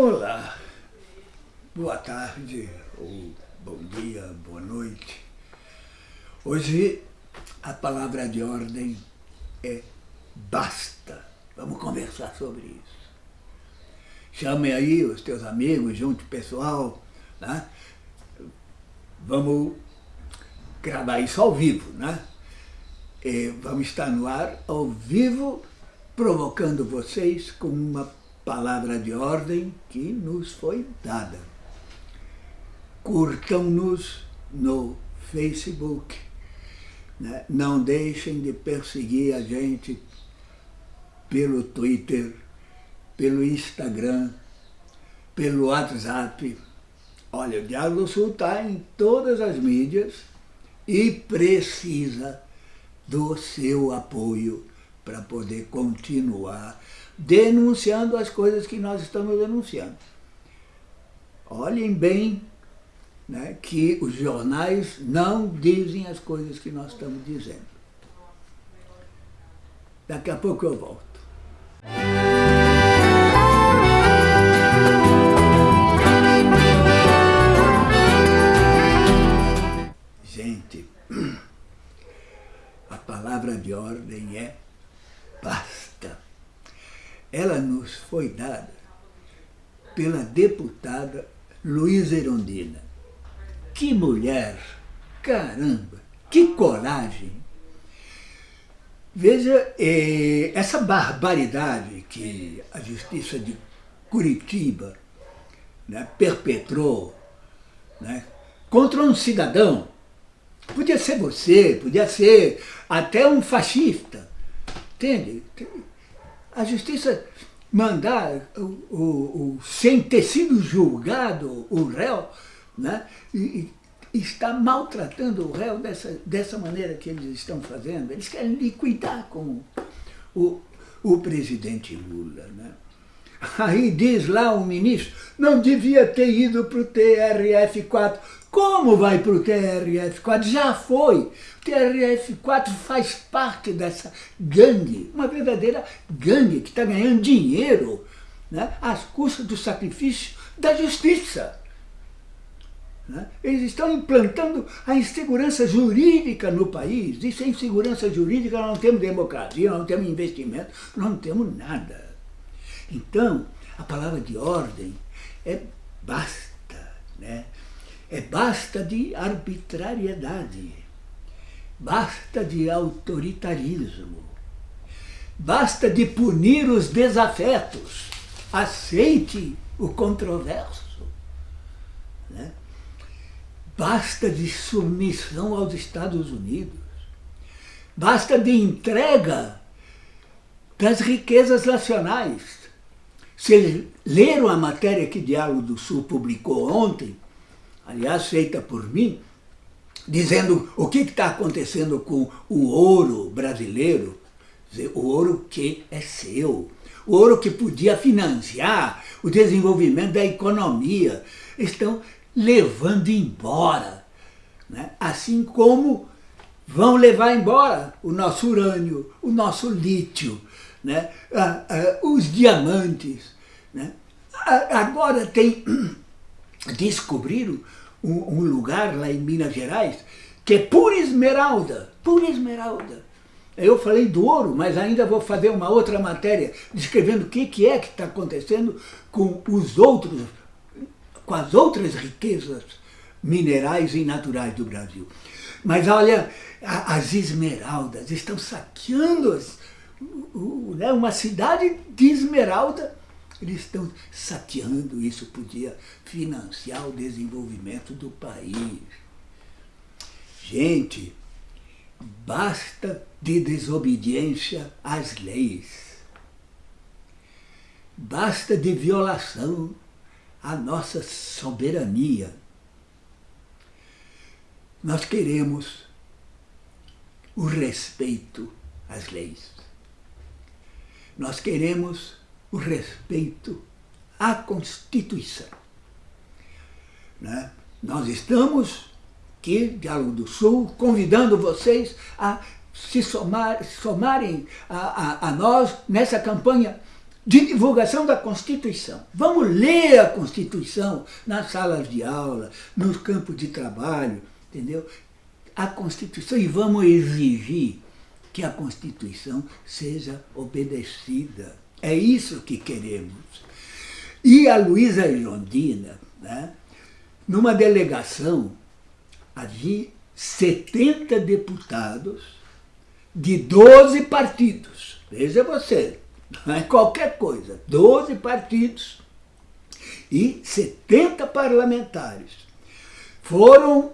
Olá, boa tarde, ou bom dia, boa noite. Hoje a palavra de ordem é basta. Vamos conversar sobre isso. Chame aí os teus amigos, junte o pessoal, né? Vamos gravar isso ao vivo, né? E vamos estar no ar ao vivo, provocando vocês com uma palavra de ordem que nos foi dada. Curtam-nos no Facebook. Né? Não deixem de perseguir a gente pelo Twitter, pelo Instagram, pelo WhatsApp. Olha, o Diálogo Sul está em todas as mídias e precisa do seu apoio para poder continuar denunciando as coisas que nós estamos denunciando. Olhem bem né, que os jornais não dizem as coisas que nós estamos dizendo. Daqui a pouco eu volto. Ela nos foi dada pela deputada Luísa Erondina. Que mulher! Caramba! Que coragem! Veja eh, essa barbaridade que a Justiça de Curitiba né, perpetrou né, contra um cidadão. Podia ser você, podia ser até um fascista. Entende? A justiça mandar, o, o, o, sem ter sido julgado o réu, né, e, e está maltratando o réu dessa, dessa maneira que eles estão fazendo. Eles querem liquidar com o, o presidente Lula. Né? Aí diz lá o ministro, não devia ter ido para o TRF4. Como vai para o TRF4? Já foi. O TRF4 faz parte dessa gangue, uma verdadeira gangue que está ganhando dinheiro né, às custas do sacrifício da justiça. Né? Eles estão implantando a insegurança jurídica no país. E sem segurança jurídica nós não temos democracia, nós não temos investimento, nós não temos nada. Então, a palavra de ordem é basta. Né? É basta de arbitrariedade, basta de autoritarismo, basta de punir os desafetos, aceite o controverso, né? basta de submissão aos Estados Unidos, basta de entrega das riquezas nacionais. Se leram a matéria que Diálogo do Sul publicou ontem, aliás feita por mim, dizendo o que está acontecendo com o ouro brasileiro, o ouro que é seu, o ouro que podia financiar o desenvolvimento da economia, estão levando embora, né? assim como vão levar embora o nosso urânio, o nosso lítio, né? Ah, ah, os diamantes. Né? Agora tem, descobriram um, um lugar lá em Minas Gerais que é pura esmeralda, pura esmeralda. Eu falei do ouro, mas ainda vou fazer uma outra matéria descrevendo o que, que é que está acontecendo com os outros, com as outras riquezas minerais e naturais do Brasil. Mas olha, as esmeraldas estão saqueando as, né, uma cidade de esmeralda eles estão saqueando, isso podia financiar o desenvolvimento do país. Gente, basta de desobediência às leis. Basta de violação à nossa soberania. Nós queremos o respeito às leis. Nós queremos o respeito à Constituição. Né? Nós estamos aqui, Diálogo do Sul, convidando vocês a se somar, somarem a, a, a nós nessa campanha de divulgação da Constituição. Vamos ler a Constituição nas salas de aula, nos campos de trabalho, entendeu? A Constituição e vamos exigir que a Constituição seja obedecida. É isso que queremos. E a Luísa Irondina, né, numa delegação, havia 70 deputados de 12 partidos. Veja você, não é qualquer coisa. 12 partidos e 70 parlamentares foram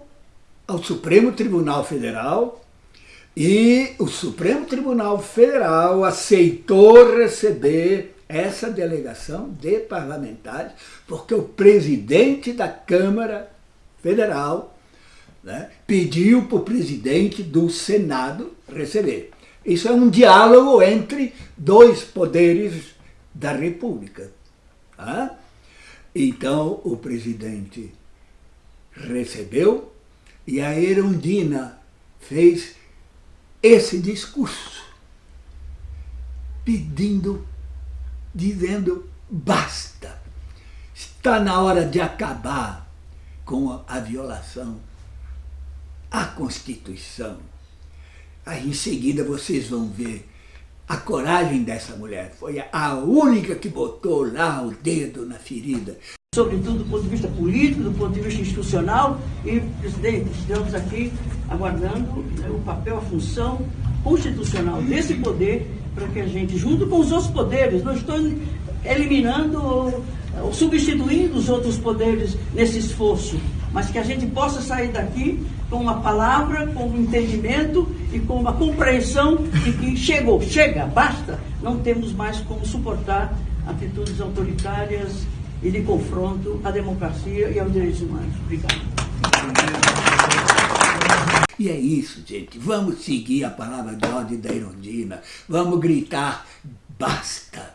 ao Supremo Tribunal Federal e o Supremo Tribunal Federal aceitou receber essa delegação de parlamentares, porque o presidente da Câmara Federal né, pediu para o presidente do Senado receber. Isso é um diálogo entre dois poderes da República. Tá? Então, o presidente recebeu e a Erundina fez esse discurso, pedindo, dizendo, basta, está na hora de acabar com a violação à Constituição. Aí em seguida vocês vão ver a coragem dessa mulher. Foi a única que botou lá o dedo na ferida. Sobretudo do ponto de vista político, do ponto de vista institucional. E, presidente, estamos aqui aguardando né, o papel, a função constitucional desse poder para que a gente, junto com os outros poderes, não estou eliminando ou, ou substituindo os outros poderes nesse esforço, mas que a gente possa sair daqui com uma palavra, com um entendimento e com uma compreensão de que chegou, chega, basta, não temos mais como suportar atitudes autoritárias e de confronto à democracia e aos direitos humanos. Obrigado. E é isso, gente. Vamos seguir a palavra de ordem da Irondina. Vamos gritar, basta!